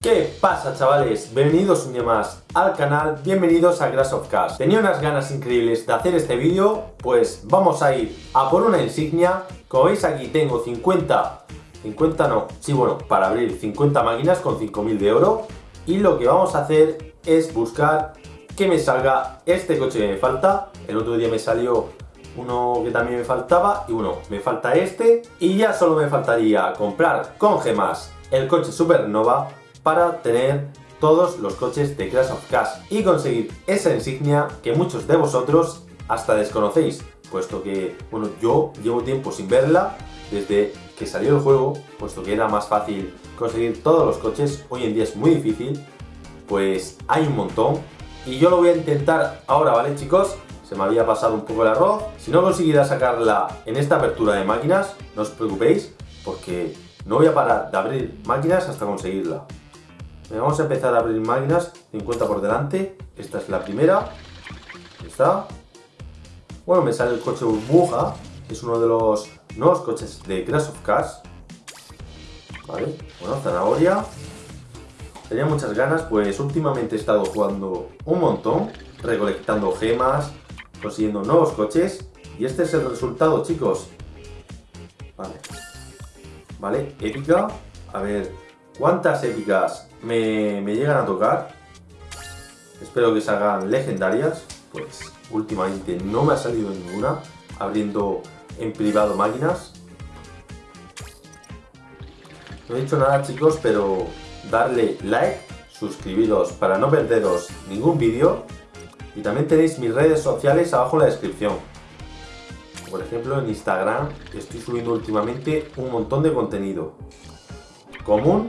¿Qué pasa chavales? Bienvenidos un día más al canal, bienvenidos a Crash of Cars Tenía unas ganas increíbles de hacer este vídeo, pues vamos a ir a por una insignia. Como veis aquí tengo 50, 50 no, sí bueno, para abrir 50 máquinas con 5000 de oro. Y lo que vamos a hacer es buscar que me salga este coche que me falta. El otro día me salió uno que también me faltaba y uno, me falta este. Y ya solo me faltaría comprar con gemas el coche Supernova para tener todos los coches de Crash of Cars y conseguir esa insignia que muchos de vosotros hasta desconocéis, puesto que, bueno, yo llevo tiempo sin verla desde que salió el juego, puesto que era más fácil conseguir todos los coches, hoy en día es muy difícil, pues hay un montón y yo lo voy a intentar ahora, ¿vale chicos? Se me había pasado un poco el arroz. Si no conseguirá sacarla en esta apertura de máquinas, no os preocupéis, porque no voy a parar de abrir máquinas hasta conseguirla. Vamos a empezar a abrir máquinas, 50 por delante. Esta es la primera. Está. Bueno, me sale el coche burbuja, es uno de los nuevos coches de Crash of Cars. Vale, bueno, zanahoria. Tenía muchas ganas, pues últimamente he estado jugando un montón, recolectando gemas, consiguiendo nuevos coches. Y este es el resultado, chicos. Vale. Vale, épica. A ver, ¿cuántas épicas me, me llegan a tocar? Espero que salgan legendarias. Pues últimamente no me ha salido ninguna. Abriendo en privado máquinas. No he dicho nada chicos, pero darle like, suscribiros para no perderos ningún vídeo y también tenéis mis redes sociales abajo en la descripción. Por ejemplo, en Instagram estoy subiendo últimamente un montón de contenido. Común.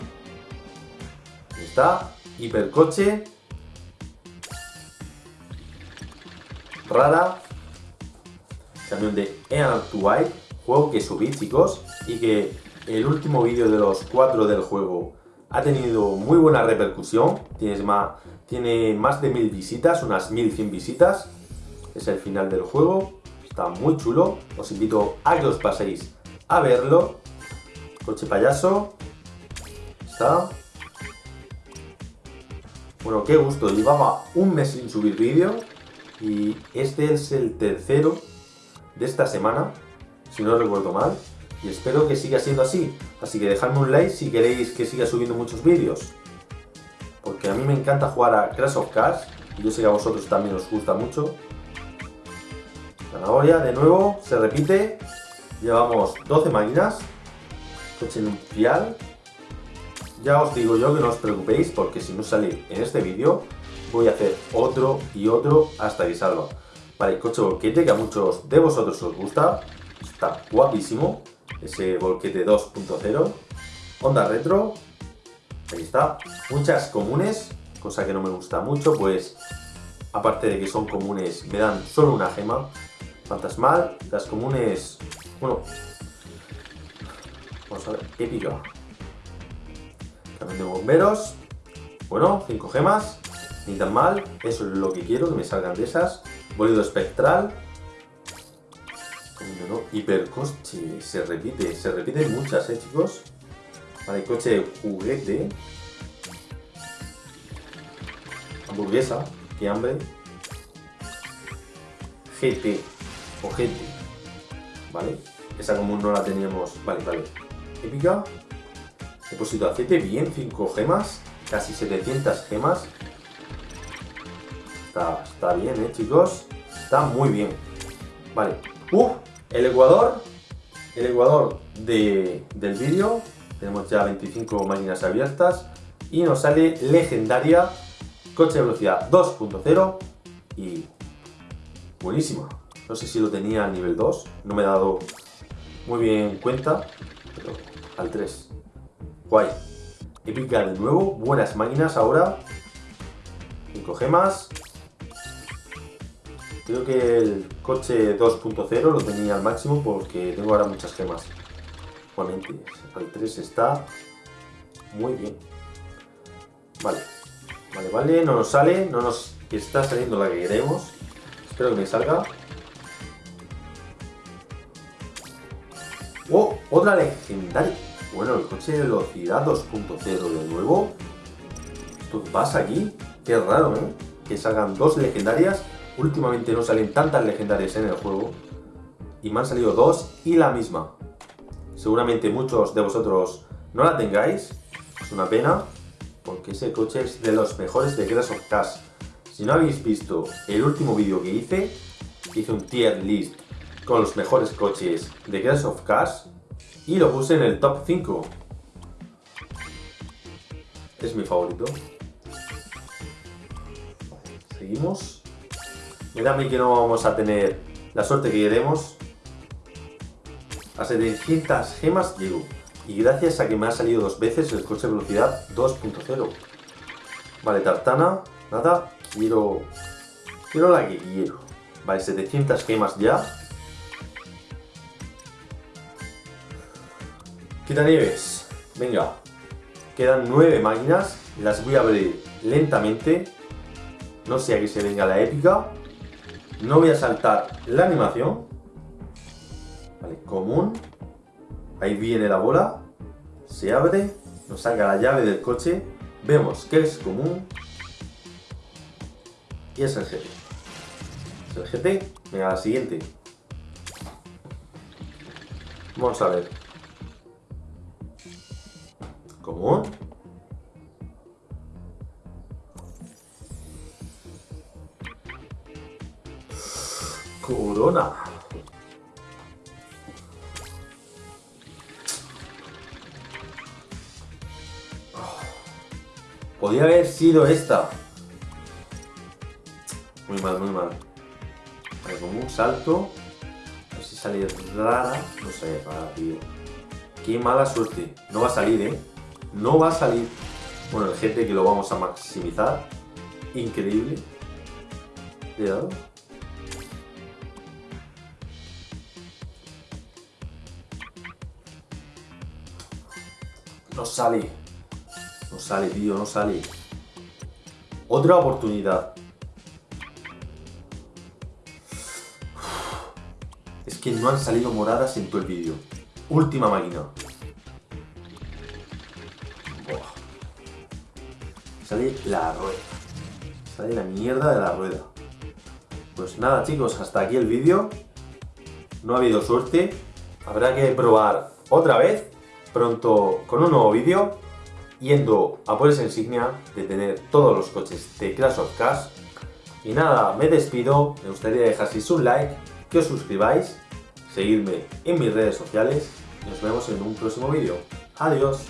Está. Hipercoche. Rara. Camión de Earn to White. Juego que subí, chicos. Y que el último vídeo de los cuatro del juego ha tenido muy buena repercusión. Tienes más, tiene más de mil visitas, unas 1100 visitas. Es el final del juego. Está muy chulo. Os invito a que os paséis a verlo. Coche payaso. Está. Bueno, qué gusto. Llevaba un mes sin subir vídeo. Y este es el tercero de esta semana. Si no recuerdo mal. Y espero que siga siendo así. Así que dejadme un like si queréis que siga subiendo muchos vídeos porque a mí me encanta jugar a Crash of Cars y yo sé que a vosotros también os gusta mucho. Zanahoria, de nuevo, se repite. Llevamos 12 máquinas. Coche nupcial. Ya os digo yo que no os preocupéis porque si no sale en este vídeo voy a hacer otro y otro hasta que salga. Vale, coche volquete que a muchos de vosotros os gusta. Está guapísimo. Ese volquete 2.0. Onda retro, Ahí está. Muchas comunes, cosa que no me gusta mucho, pues aparte de que son comunes, me dan solo una gema. Fantasmal, las comunes, bueno, vamos a ver, épica. También de bomberos, bueno, 5 gemas, ni tan mal, eso es lo que quiero, que me salgan de esas. Bolido espectral, no, hipercoche, se repite, se repiten muchas, eh chicos. Vale, coche juguete. Hamburguesa, qué hambre. GT o GT. Vale, esa común no la teníamos. Vale, vale. Épica. Depósito de aceite, bien, 5 gemas. Casi 700 gemas. Está, bien, eh, chicos. Está muy bien. Vale. ¡Uf! El Ecuador. El Ecuador de, del vídeo tenemos ya 25 máquinas abiertas y nos sale legendaria coche de velocidad 2.0 y buenísima. No sé si lo tenía a nivel 2, no me he dado muy bien cuenta, pero al 3. Guay. Épica de nuevo, buenas máquinas ahora. 5 gemas. Creo que el coche 2.0 lo tenía al máximo porque tengo ahora muchas gemas. Igualmente, al 3 está muy bien. Vale, vale, vale, no nos sale, no nos está saliendo la que queremos. Espero que me salga. ¡Oh! Otra legendaria. Bueno, el coche de velocidad 2.0 de nuevo. ¿Esto pasa aquí? Qué raro, ¿eh? Que salgan dos legendarias. Últimamente no salen tantas legendarias en el juego. Y me han salido dos y la misma. Seguramente muchos de vosotros no la tengáis. Es una pena. Porque ese coche es de los mejores de Crash of Cash. Si no habéis visto el último vídeo que hice, hice un tier list con los mejores coches de Crash of Cash y lo puse en el top 5. Es mi favorito. Seguimos. Mira a mí que no vamos a tener la suerte que queremos. A 700 gemas llego. Y gracias a que me ha salido dos veces el coche de velocidad 2.0. Vale, tartana. Nada. Quiero... Quiero la que quiero. Vale, 700 gemas ya. Quitanieves. Venga. Quedan 9 máquinas. Las voy a abrir lentamente. No sea que se venga la épica. No voy a saltar la animación. Vale, común. Ahí viene la bola. Se abre. Nos saca la llave del coche. Vemos que es común. Y es el GT. Es el GT. Venga, la siguiente. Vamos a ver. Común. Corona. Podría haber sido esta. Muy mal, muy mal. Vale, como un salto. A ver si sale rara. No sé, rara, tío. Qué mala suerte. No va a salir, ¿eh? No va a salir. Bueno, el GT que lo vamos a maximizar. Increíble. Cuidado. No sale. No sale, tío, no sale. Otra oportunidad. Es que no han salido moradas en todo el vídeo. Última máquina. Sale la rueda. Sale la mierda de la rueda. Pues nada chicos, hasta aquí el vídeo. No ha habido suerte. Habrá que probar otra vez. Pronto con un nuevo vídeo. Yendo a por esa insignia de tener todos los coches de Crash of Cars. Y nada, me despido. Me gustaría dejaros un like, que os suscribáis, seguidme en mis redes sociales. Y nos vemos en un próximo vídeo. Adiós.